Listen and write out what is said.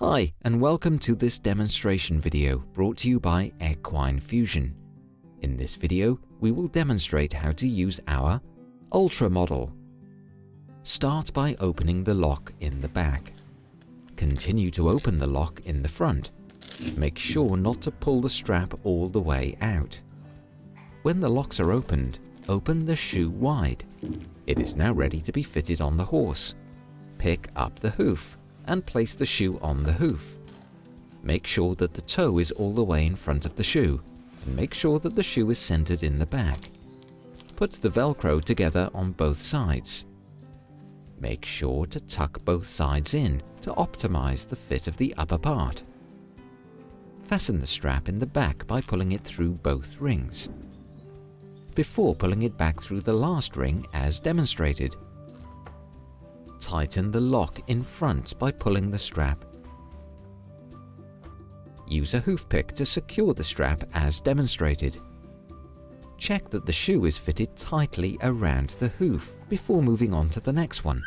Hi and welcome to this demonstration video brought to you by Equine Fusion. In this video, we will demonstrate how to use our Ultra model. Start by opening the lock in the back. Continue to open the lock in the front. Make sure not to pull the strap all the way out. When the locks are opened, open the shoe wide. It is now ready to be fitted on the horse. Pick up the hoof and place the shoe on the hoof. Make sure that the toe is all the way in front of the shoe and make sure that the shoe is centered in the back. Put the velcro together on both sides. Make sure to tuck both sides in to optimize the fit of the upper part. Fasten the strap in the back by pulling it through both rings. Before pulling it back through the last ring as demonstrated, tighten the lock in front by pulling the strap. Use a hoof pick to secure the strap as demonstrated. Check that the shoe is fitted tightly around the hoof before moving on to the next one.